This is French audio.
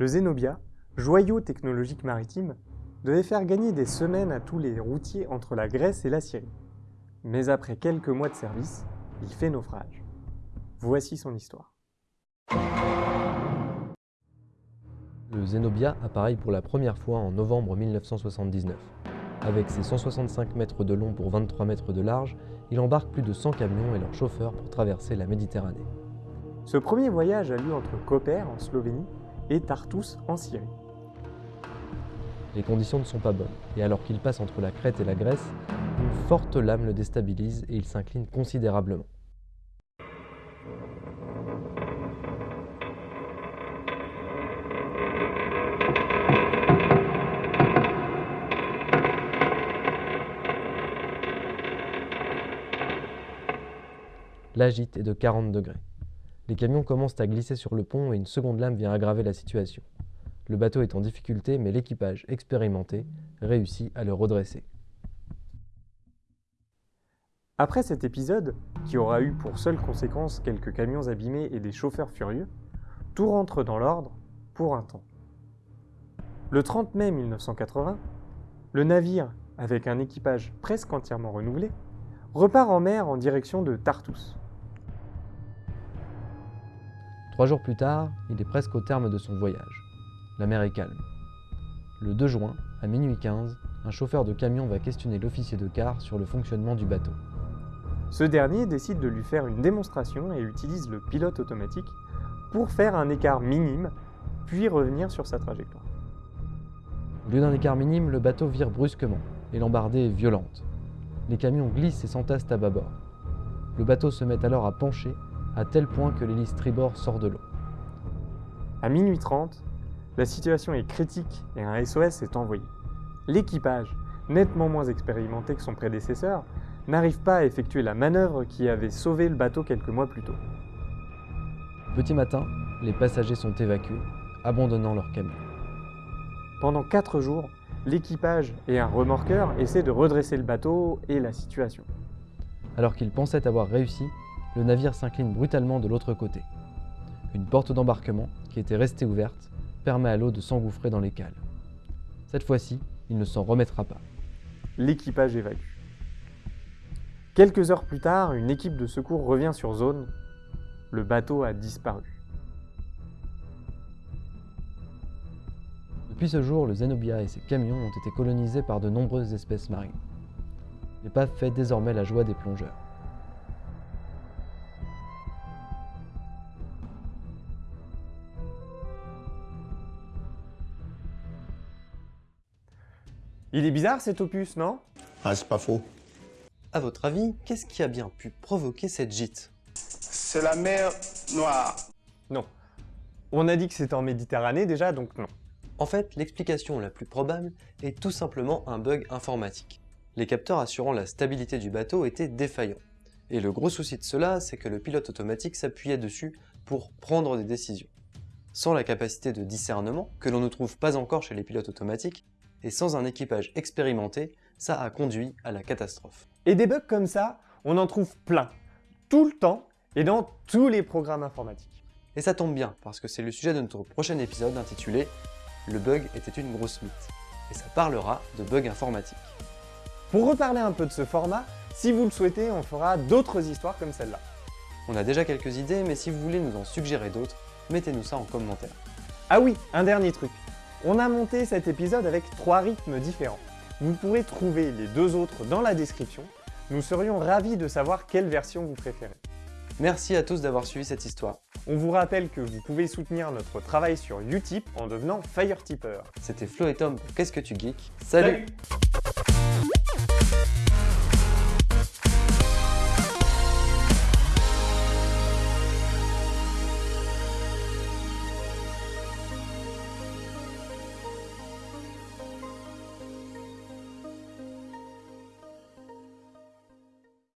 Le Zenobia, joyau technologique maritime, devait faire gagner des semaines à tous les routiers entre la Grèce et la Syrie. Mais après quelques mois de service, il fait naufrage. Voici son histoire. Le Zenobia appareille pour la première fois en novembre 1979. Avec ses 165 mètres de long pour 23 mètres de large, il embarque plus de 100 camions et leurs chauffeurs pour traverser la Méditerranée. Ce premier voyage a lieu entre Koper en Slovénie et Tartus en Syrie. Les conditions ne sont pas bonnes, et alors qu'il passe entre la Crète et la Grèce, une forte lame le déstabilise et il s'incline considérablement. L'agite est de 40 degrés. Les camions commencent à glisser sur le pont et une seconde lame vient aggraver la situation. Le bateau est en difficulté, mais l'équipage expérimenté réussit à le redresser. Après cet épisode, qui aura eu pour seule conséquence quelques camions abîmés et des chauffeurs furieux, tout rentre dans l'ordre pour un temps. Le 30 mai 1980, le navire, avec un équipage presque entièrement renouvelé, repart en mer en direction de Tartus. Trois jours plus tard, il est presque au terme de son voyage. La mer est calme. Le 2 juin, à minuit 15, un chauffeur de camion va questionner l'officier de quart sur le fonctionnement du bateau. Ce dernier décide de lui faire une démonstration et utilise le pilote automatique pour faire un écart minime, puis revenir sur sa trajectoire. Au lieu d'un écart minime, le bateau vire brusquement et l'embardée est violente. Les camions glissent et s'entassent à bâbord. Le bateau se met alors à pencher à tel point que l'hélice tribord sort de l'eau. À minuit 30, la situation est critique et un SOS est envoyé. L'équipage, nettement moins expérimenté que son prédécesseur, n'arrive pas à effectuer la manœuvre qui avait sauvé le bateau quelques mois plus tôt. Petit matin, les passagers sont évacués, abandonnant leur camion. Pendant 4 jours, l'équipage et un remorqueur essaient de redresser le bateau et la situation. Alors qu'ils pensaient avoir réussi, le navire s'incline brutalement de l'autre côté. Une porte d'embarquement, qui était restée ouverte, permet à l'eau de s'engouffrer dans les cales. Cette fois-ci, il ne s'en remettra pas. L'équipage évacue. Quelques heures plus tard, une équipe de secours revient sur zone. Le bateau a disparu. Depuis ce jour, le Zenobia et ses camions ont été colonisés par de nombreuses espèces marines. L'épave fait désormais la joie des plongeurs. Il est bizarre cet opus, non? Ah, c'est pas faux. À votre avis, qu'est-ce qui a bien pu provoquer cette gîte? C'est la mer Noire. Non. On a dit que c'était en Méditerranée déjà, donc non. En fait, l'explication la plus probable est tout simplement un bug informatique. Les capteurs assurant la stabilité du bateau étaient défaillants. Et le gros souci de cela, c'est que le pilote automatique s'appuyait dessus pour prendre des décisions. Sans la capacité de discernement, que l'on ne trouve pas encore chez les pilotes automatiques, et sans un équipage expérimenté, ça a conduit à la catastrophe. Et des bugs comme ça, on en trouve plein, tout le temps et dans tous les programmes informatiques. Et ça tombe bien, parce que c'est le sujet de notre prochain épisode intitulé « Le bug était une grosse mythe » et ça parlera de bugs informatiques. Pour reparler un peu de ce format, si vous le souhaitez, on fera d'autres histoires comme celle-là. On a déjà quelques idées, mais si vous voulez nous en suggérer d'autres, mettez-nous ça en commentaire. Ah oui, un dernier truc. On a monté cet épisode avec trois rythmes différents. Vous pourrez trouver les deux autres dans la description. Nous serions ravis de savoir quelle version vous préférez. Merci à tous d'avoir suivi cette histoire. On vous rappelle que vous pouvez soutenir notre travail sur Utip en devenant Fire Tipper. C'était Flo et Tom pour Qu'est-ce que tu geeks? Salut, Salut